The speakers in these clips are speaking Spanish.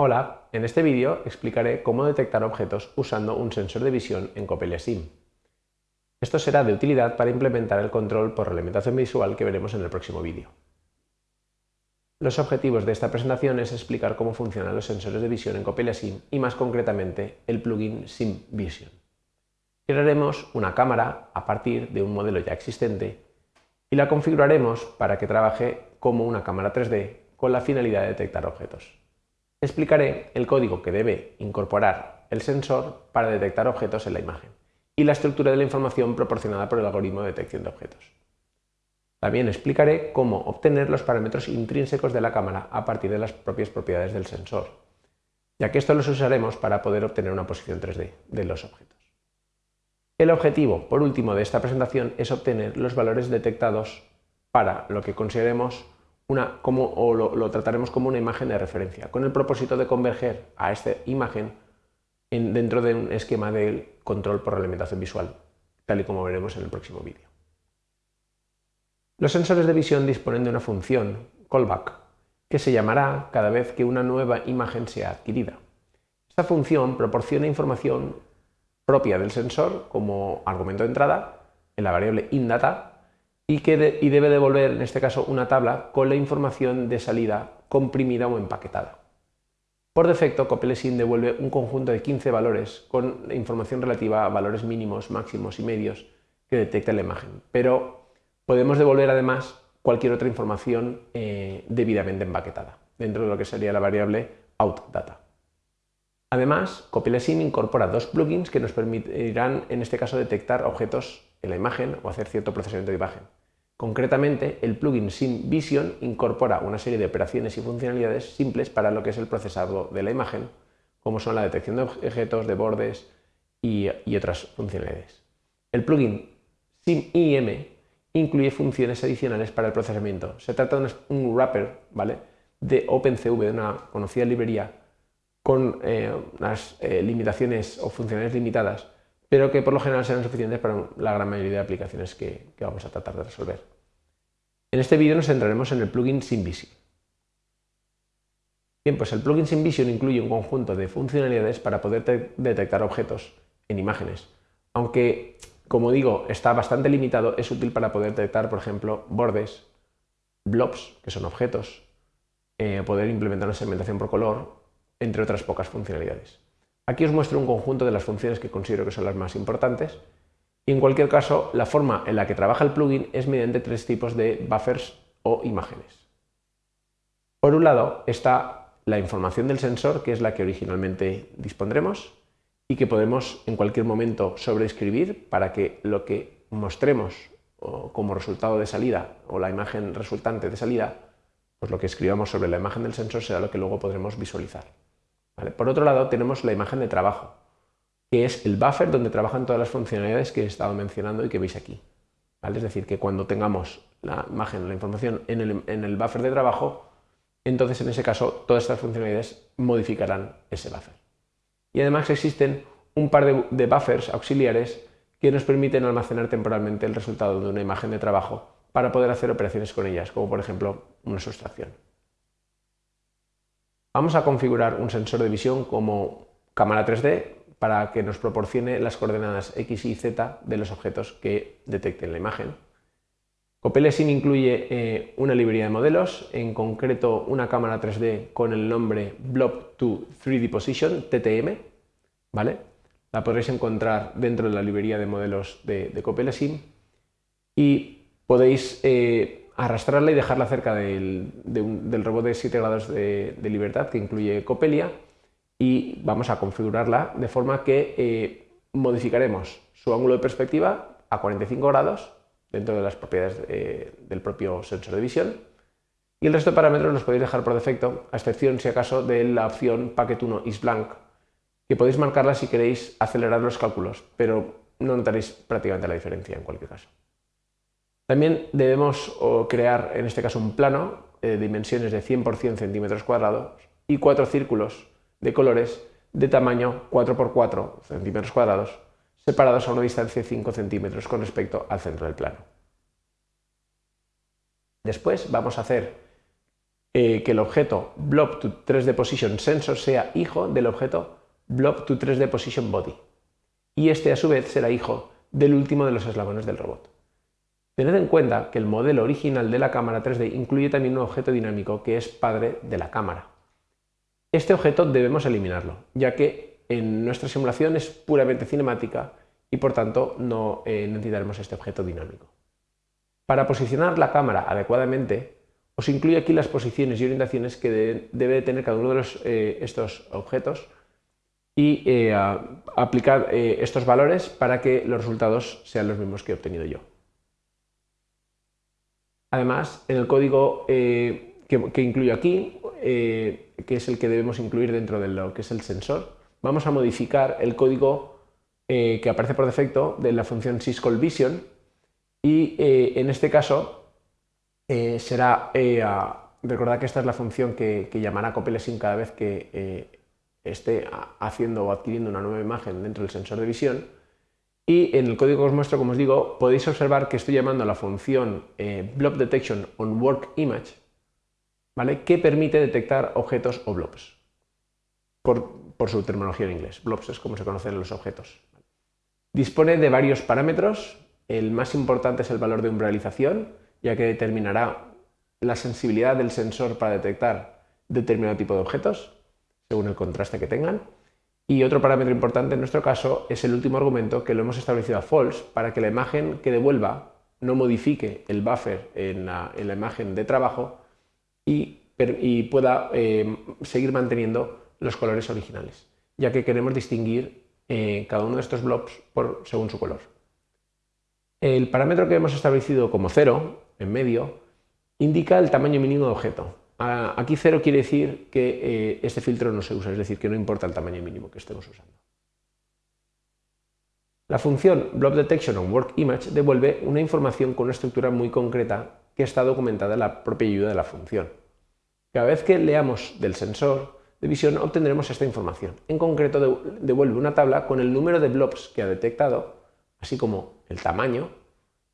Hola, en este vídeo explicaré cómo detectar objetos usando un sensor de visión en Copelia SIM. Esto será de utilidad para implementar el control por alimentación visual que veremos en el próximo vídeo. Los objetivos de esta presentación es explicar cómo funcionan los sensores de visión en Copelia SIM y más concretamente el plugin SIM Vision. Crearemos una cámara a partir de un modelo ya existente y la configuraremos para que trabaje como una cámara 3D con la finalidad de detectar objetos. Explicaré el código que debe incorporar el sensor para detectar objetos en la imagen y la estructura de la información proporcionada por el algoritmo de detección de objetos. También explicaré cómo obtener los parámetros intrínsecos de la cámara a partir de las propias propiedades del sensor, ya que esto los usaremos para poder obtener una posición 3D de los objetos. El objetivo, por último, de esta presentación es obtener los valores detectados para lo que consideremos una, como, o lo, trataremos como una imagen de referencia, con el propósito de converger a esta imagen dentro de un esquema de control por alimentación visual, tal y como veremos en el próximo vídeo. Los sensores de visión disponen de una función, callback, que se llamará cada vez que una nueva imagen sea adquirida. Esta función proporciona información propia del sensor como argumento de entrada en la variable inData y, que y debe devolver, en este caso, una tabla con la información de salida comprimida o empaquetada. Por defecto, Copelesin devuelve un conjunto de 15 valores con información relativa a valores mínimos, máximos y medios que detecta la imagen, pero podemos devolver además cualquier otra información eh, debidamente empaquetada dentro de lo que sería la variable outData. Además, Copelesin incorpora dos plugins que nos permitirán, en este caso, detectar objetos en la imagen o hacer cierto procesamiento de imagen. Concretamente, el plugin Sim Vision incorpora una serie de operaciones y funcionalidades simples para lo que es el procesado de la imagen, como son la detección de objetos, de bordes y, otras funcionalidades. El plugin Sim IM incluye funciones adicionales para el procesamiento. Se trata de un wrapper ¿vale? de OpenCV, de una conocida librería, con eh, unas eh, limitaciones o funcionalidades limitadas pero que por lo general serán suficientes para la gran mayoría de aplicaciones que, vamos a tratar de resolver. En este vídeo nos centraremos en el plugin SimVision. Bien, pues el plugin SimVision incluye un conjunto de funcionalidades para poder detectar objetos en imágenes. Aunque, como digo, está bastante limitado, es útil para poder detectar, por ejemplo, bordes, blobs, que son objetos, eh, poder implementar una segmentación por color, entre otras pocas funcionalidades. Aquí os muestro un conjunto de las funciones que considero que son las más importantes y en cualquier caso la forma en la que trabaja el plugin es mediante tres tipos de buffers o imágenes. Por un lado está la información del sensor, que es la que originalmente dispondremos y que podemos en cualquier momento sobreescribir para que lo que mostremos como resultado de salida o la imagen resultante de salida, pues lo que escribamos sobre la imagen del sensor será lo que luego podremos visualizar. Por otro lado, tenemos la imagen de trabajo, que es el buffer donde trabajan todas las funcionalidades que he estado mencionando y que veis aquí. Es decir, que cuando tengamos la imagen, la información en el, buffer de trabajo, entonces en ese caso todas estas funcionalidades modificarán ese buffer. Y además existen un par de, de, buffers auxiliares que nos permiten almacenar temporalmente el resultado de una imagen de trabajo para poder hacer operaciones con ellas, como por ejemplo una sustracción. Vamos a configurar un sensor de visión como cámara 3D para que nos proporcione las coordenadas X y Z de los objetos que detecten la imagen. Copelesin incluye eh, una librería de modelos, en concreto una cámara 3D con el nombre Blob 2 3D Position, TTM, ¿vale? La podréis encontrar dentro de la librería de modelos de, de y podéis eh, arrastrarla y dejarla cerca del, robot de 7 grados de, libertad que incluye Copelia y vamos a configurarla de forma que eh, modificaremos su ángulo de perspectiva a 45 grados dentro de las propiedades eh, del propio sensor de visión y el resto de parámetros los podéis dejar por defecto, a excepción si acaso de la opción Packet 1 is blank, que podéis marcarla si queréis acelerar los cálculos, pero no notaréis prácticamente la diferencia en cualquier caso. También debemos crear, en este caso, un plano de dimensiones de 100 por 100 centímetros cuadrados y cuatro círculos de colores de tamaño 4 por 4 centímetros cuadrados separados a una distancia de 5 centímetros con respecto al centro del plano. Después vamos a hacer eh, que el objeto blob to 3D position sensor sea hijo del objeto blob to 3D position body. Y este a su vez será hijo del último de los eslabones del robot. Tened en cuenta que el modelo original de la cámara 3D incluye también un objeto dinámico que es padre de la cámara. Este objeto debemos eliminarlo, ya que en nuestra simulación es puramente cinemática y por tanto no eh, necesitaremos este objeto dinámico. Para posicionar la cámara adecuadamente, os incluyo aquí las posiciones y orientaciones que debe tener cada uno de eh, estos objetos y eh, aplicar estos valores para que los resultados sean los mismos que he obtenido yo. Además, en el código eh, que, incluyo aquí, eh, que es el que debemos incluir dentro de lo que es el sensor, vamos a modificar el código eh, que aparece por defecto de la función syscallVision y en este caso será, recordad que esta es la función que, llamará copelesim cada vez que esté haciendo o adquiriendo una nueva imagen dentro del sensor de visión, y en el código que os muestro, como os digo, podéis observar que estoy llamando a la función eh, blob detection on work image, ¿vale? que permite detectar objetos o blobs, por, su terminología en inglés. Blobs es como se conocen los objetos. Dispone de varios parámetros, el más importante es el valor de umbralización, ya que determinará la sensibilidad del sensor para detectar determinado tipo de objetos, según el contraste que tengan. Y otro parámetro importante en nuestro caso es el último argumento que lo hemos establecido a false para que la imagen que devuelva no modifique el buffer en la, imagen de trabajo y, pueda eh, seguir manteniendo los colores originales, ya que queremos distinguir eh, cada uno de estos blobs por, según su color. El parámetro que hemos establecido como cero, en medio, indica el tamaño mínimo de objeto, Aquí cero quiere decir que eh, este filtro no se usa, es decir, que no importa el tamaño mínimo que estemos usando. La función Blob Detection on Work Image devuelve una información con una estructura muy concreta que está documentada en la propia ayuda de la función. Cada vez que leamos del sensor de visión obtendremos esta información. En concreto devuelve una tabla con el número de blobs que ha detectado, así como el tamaño,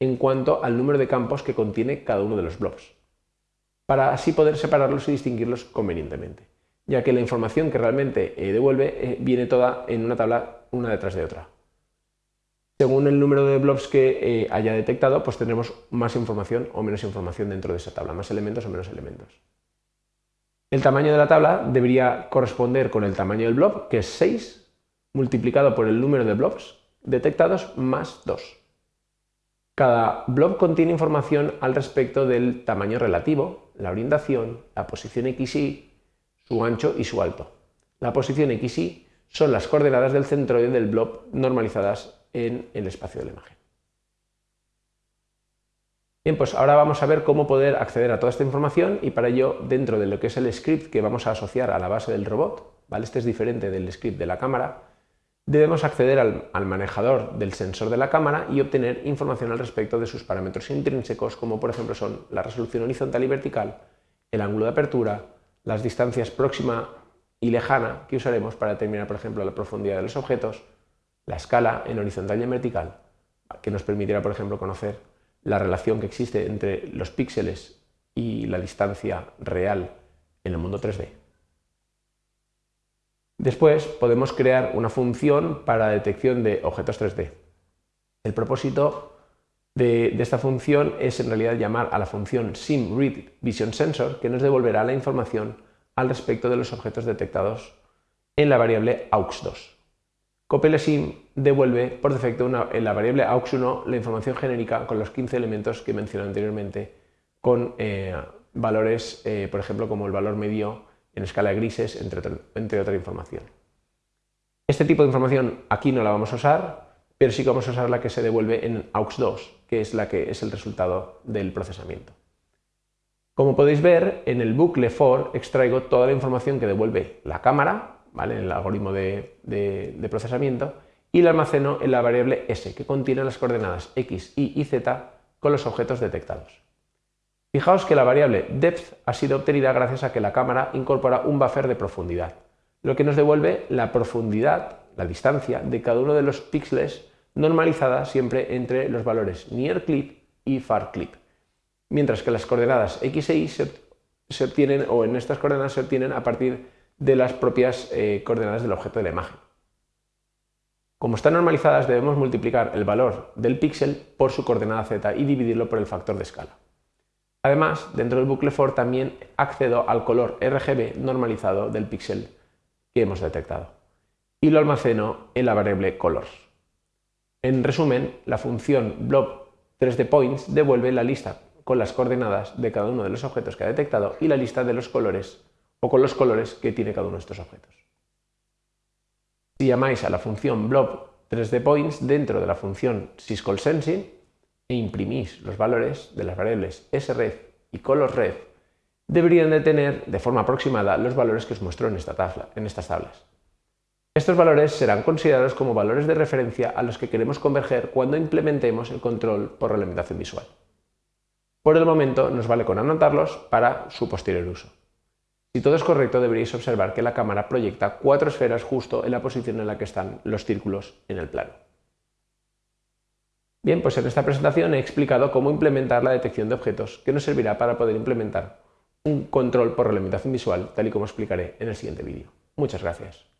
en cuanto al número de campos que contiene cada uno de los blobs para así poder separarlos y distinguirlos convenientemente, ya que la información que realmente eh, devuelve eh, viene toda en una tabla una detrás de otra. Según el número de blobs que eh, haya detectado, pues tendremos más información o menos información dentro de esa tabla, más elementos o menos elementos. El tamaño de la tabla debería corresponder con el tamaño del blob, que es 6, multiplicado por el número de blobs detectados más 2. Cada blob contiene información al respecto del tamaño relativo, la orientación, la posición XY, su ancho y su alto. La posición XY son las coordenadas del centroide del blob normalizadas en el espacio de la imagen. Bien, pues ahora vamos a ver cómo poder acceder a toda esta información y para ello, dentro de lo que es el script que vamos a asociar a la base del robot, ¿vale? este es diferente del script de la cámara, debemos acceder al, manejador del sensor de la cámara y obtener información al respecto de sus parámetros intrínsecos, como por ejemplo son la resolución horizontal y vertical, el ángulo de apertura, las distancias próxima y lejana que usaremos para determinar, por ejemplo, la profundidad de los objetos, la escala en horizontal y en vertical, que nos permitirá, por ejemplo, conocer la relación que existe entre los píxeles y la distancia real en el mundo 3D. Después podemos crear una función para detección de objetos 3D. El propósito de, esta función es en realidad llamar a la función SimReadVisionSensor que nos devolverá la información al respecto de los objetos detectados en la variable aux2. CopeleSim devuelve por defecto en la variable aux1 la información genérica con los 15 elementos que mencioné anteriormente con eh, valores, eh, por ejemplo, como el valor medio en escala de grises, entre, otra información. Este tipo de información aquí no la vamos a usar, pero sí que vamos a usar la que se devuelve en AUX2, que es la que es el resultado del procesamiento. Como podéis ver, en el bucle for extraigo toda la información que devuelve la cámara, ¿vale? en el algoritmo de, de procesamiento, y la almaceno en la variable s, que contiene las coordenadas x, y y z con los objetos detectados. Fijaos que la variable depth ha sido obtenida gracias a que la cámara incorpora un buffer de profundidad, lo que nos devuelve la profundidad, la distancia de cada uno de los píxeles normalizada siempre entre los valores near clip y far clip, mientras que las coordenadas x e y se, obtienen, o en estas coordenadas se obtienen a partir de las propias eh, coordenadas del objeto de la imagen. Como están normalizadas, debemos multiplicar el valor del píxel por su coordenada z y dividirlo por el factor de escala. Además, dentro del bucle for también accedo al color RGB normalizado del píxel que hemos detectado y lo almaceno en la variable colors. En resumen, la función blob 3D points devuelve la lista con las coordenadas de cada uno de los objetos que ha detectado y la lista de los colores o con los colores que tiene cada uno de estos objetos. Si llamáis a la función blob 3D points dentro de la función syscallSensing e imprimís los valores de las variables sref y colorref, deberían de tener de forma aproximada los valores que os muestro en, esta tabla, en estas tablas. Estos valores serán considerados como valores de referencia a los que queremos converger cuando implementemos el control por realimentación visual. Por el momento nos vale con anotarlos para su posterior uso. Si todo es correcto deberíais observar que la cámara proyecta cuatro esferas justo en la posición en la que están los círculos en el plano. Bien, pues en esta presentación he explicado cómo implementar la detección de objetos que nos servirá para poder implementar un control por realimentación visual tal y como explicaré en el siguiente vídeo. Muchas gracias.